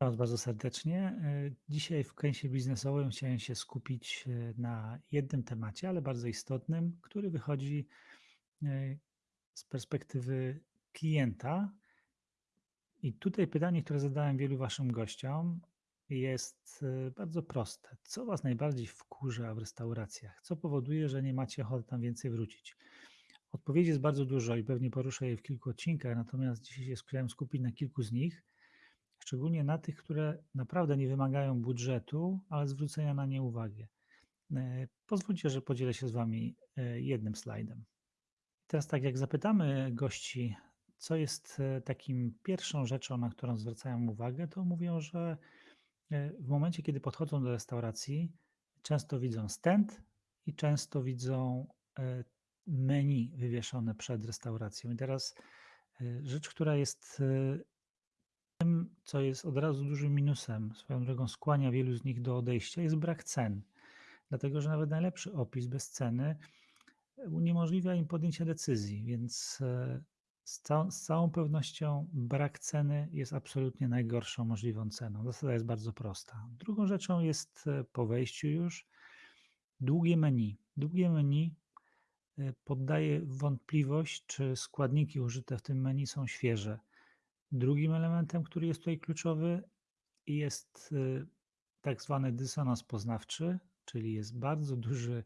Was bardzo serdecznie. E, Dzisiaj w kęsie biznesowym chciałem się skupić e, na jednym temacie, ale bardzo istotnym, który wychodzi e, z perspektywy klienta. I tutaj pytanie, które zadałem wielu Waszym gościom, jest bardzo proste. Co Was najbardziej wkurza w restauracjach? Co powoduje, że nie macie ochoty tam więcej wrócić? Odpowiedzi jest bardzo dużo i pewnie poruszę je w kilku odcinkach, natomiast dzisiaj się chciałem skupić na kilku z nich szczególnie na tych, które naprawdę nie wymagają budżetu, ale zwrócenia na nie uwagi. E, pozwólcie, że podzielę się z Wami e, jednym slajdem. Teraz, tak jak zapytamy gości, co jest e, takim pierwszą rzeczą, na którą zwracają uwagę, to mówią, że w momencie, kiedy podchodzą do restauracji, często widzą stand i często widzą menu wywieszone przed restauracją. I teraz rzecz, która jest co jest od razu dużym minusem, swoją drogą skłania wielu z nich do odejścia, jest brak cen. Dlatego, że nawet najlepszy opis bez ceny uniemożliwia im podjęcie decyzji, więc e, z, cał z całą pewnością brak ceny jest absolutnie najgorszą możliwą ceną. Zasada jest bardzo prosta. Drugą rzeczą jest e, po wejściu już długie menu. Długie menu e, poddaje wątpliwość, czy składniki użyte w tym menu są świeże. Drugim elementem, który jest tutaj kluczowy, jest y, tak zwany dysonans poznawczy, czyli jest bardzo duży,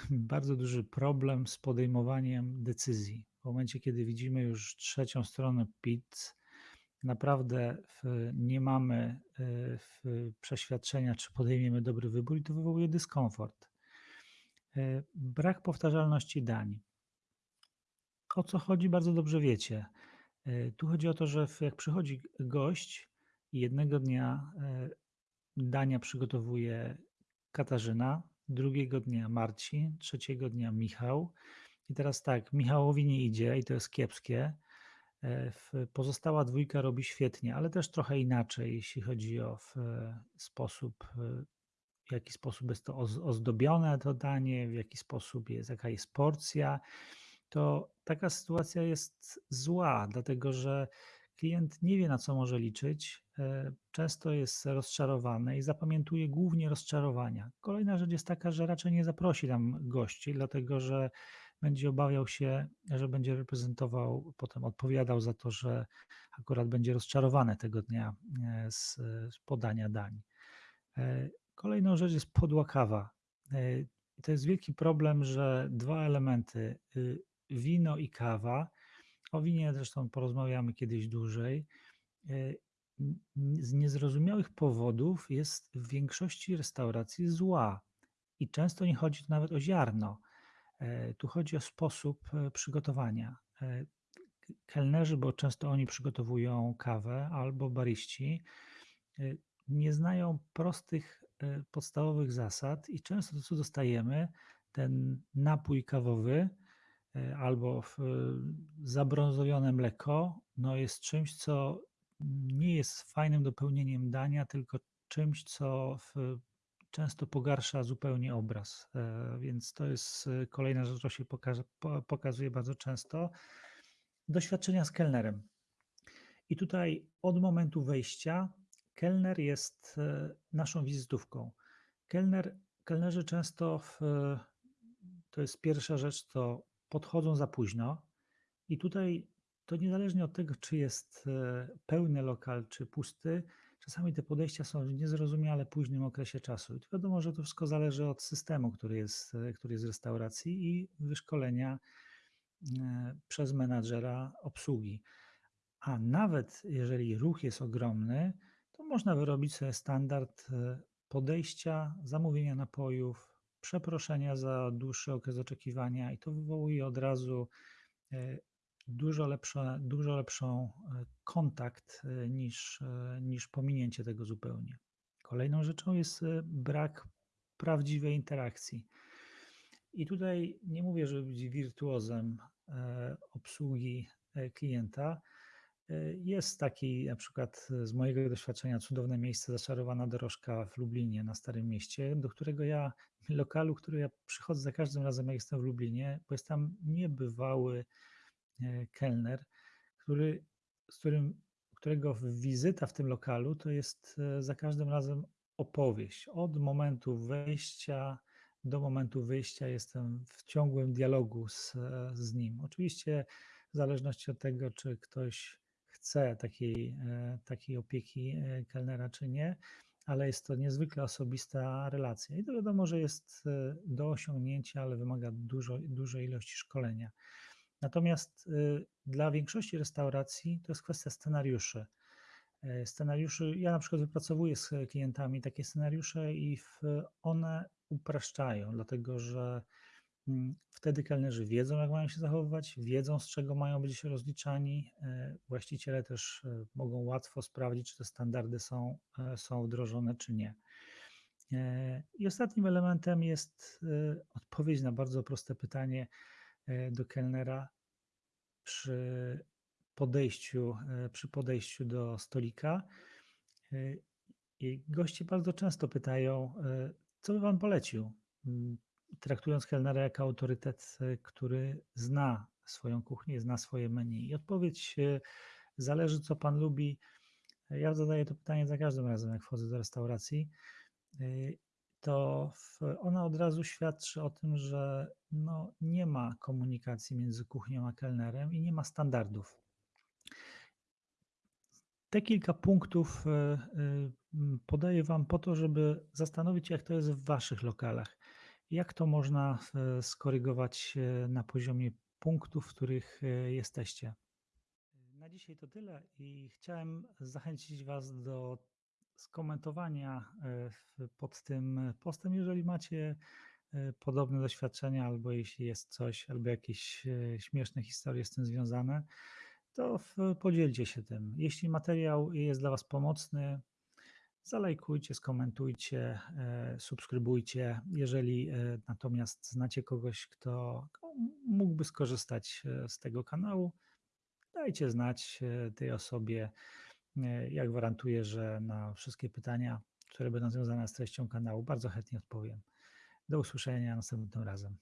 bardzo duży problem z podejmowaniem decyzji. W momencie, kiedy widzimy już trzecią stronę PIT, naprawdę nie mamy y, przeświadczenia, czy podejmiemy dobry wybór, i to wywołuje dyskomfort. Y, brak powtarzalności dań. O co chodzi, bardzo dobrze wiecie. E, tu chodzi o to, że jak przychodzi gość i jednego dnia e, dania przygotowuje Katarzyna, drugiego dnia Marcin, trzeciego dnia Michał. I teraz tak, Michałowi nie idzie i to jest kiepskie. E, pozostała dwójka robi świetnie, ale też trochę inaczej, jeśli chodzi o sposób, w jaki sposób jest to ozdobione to danie, w jaki sposób jest, jaka jest porcja to taka sytuacja jest zła, dlatego że klient nie wie, na co może liczyć, e, często jest rozczarowany i zapamiętuje głównie rozczarowania. Kolejna rzecz jest taka, że raczej nie zaprosi tam gości, dlatego że będzie obawiał się, że będzie reprezentował, potem odpowiadał za to, że akurat będzie rozczarowany tego dnia e, z, podania dań. E, kolejną rzecz jest podła kawa. To jest wielki problem, że dwa elementy y, wino i kawa. O winie zresztą porozmawiamy kiedyś dłużej. E, z niezrozumiałych powodów jest w większości restauracji zła i często nie chodzi tu nawet o ziarno. E, tu chodzi o sposób e, przygotowania. Kelnerzy, bo często oni przygotowują kawę, albo bariści, nie znają prostych, podstawowych zasad i często to, co dostajemy, ten napój kawowy, albo w zabrązowione mleko, no jest czymś, co nie jest fajnym dopełnieniem dania, tylko czymś, co często pogarsza zupełnie obraz. E, więc to jest e, kolejna rzecz, która się pokazuje bardzo często. Doświadczenia z kelnerem. I tutaj od momentu wejścia kelner jest naszą wizytówką. Kelner, kelnerzy często, w, to jest pierwsza rzecz, to podchodzą za późno. I tutaj to niezależnie od tego, czy jest e, pełny lokal, czy pusty, czasami te podejścia są w niezrozumiale późnym okresie czasu. I wiadomo, że to wszystko zależy od systemu, który jest, e, który jest w restauracji i wyszkolenia e, przez menadżera obsługi. A nawet jeżeli ruch jest ogromny, to można wyrobić sobie standard podejścia, zamówienia napojów, przeproszenia za dłuższy okres oczekiwania i to wywołuje od razu e, dużo, lepsze, dużo lepszą e, kontakt e, niż, niż pominięcie tego zupełnie. Kolejną rzeczą jest brak prawdziwej interakcji. I tutaj nie mówię, żeby być wirtuozem obsługi klienta, jest taki na przykład z mojego doświadczenia cudowne miejsce, zaczarowana dorożka w Lublinie na Starym Mieście, do którego ja, lokalu, który ja przychodzę za każdym razem, jak jestem w Lublinie, bo jest tam niebywały e, kelner, który, z którym, którego wizyta w tym lokalu to jest e, za każdym razem opowieść. Od momentu wejścia do momentu wyjścia jestem w ciągłym dialogu z, z nim. Oczywiście w zależności od tego, czy ktoś chce takiej, e, takiej opieki e, kelnera, czy nie, ale jest to niezwykle osobista relacja. I to wiadomo, że jest e, do osiągnięcia, ale wymaga dużo, dużej ilości szkolenia. Natomiast dla większości restauracji to jest kwestia scenariuszy. Scenariuszy, ja na przykład wypracowuję z klientami takie scenariusze i one upraszczają, dlatego że wtedy kelnerzy wiedzą, jak mają się zachowywać, wiedzą, z czego mają być rozliczani. E, właściciele też e, mogą łatwo sprawdzić, czy te standardy są, e, są wdrożone, czy nie. I ostatnim elementem jest odpowiedź na bardzo proste pytanie do kelnera przy podejściu, przy podejściu do stolika. I goście bardzo często pytają, co by Pan polecił? Traktując kelnera jako autorytet, e, który zna swoją kuchnię, zna swoje menu. I odpowiedź e, zależy, co Pan lubi. Ja zadaję to pytanie za każdym razem, jak wchodzę do restauracji. E, to ona od razu świadczy o tym, że no, nie ma komunikacji między kuchnią a kelnerem i nie ma standardów. Te kilka punktów e, e, podaję Wam po to, żeby zastanowić się, jak to jest w Waszych lokalach. Jak to można e, skorygować na poziomie punktów, w których jesteście. Na dzisiaj to tyle i chciałem zachęcić Was do skomentowania pod tym postem, jeżeli macie podobne doświadczenia, albo jeśli jest coś, albo jakieś śmieszne historie z tym związane to podzielcie się tym. Jeśli materiał jest dla Was pomocny, zalajkujcie, skomentujcie, e, subskrybujcie. Jeżeli e, natomiast znacie kogoś, kto mógłby skorzystać e, z tego kanału, dajcie znać tej osobie. Ja gwarantuję, że na wszystkie pytania, które będą związane z treścią kanału, bardzo chętnie odpowiem. Do usłyszenia następnym razem.